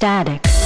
Static.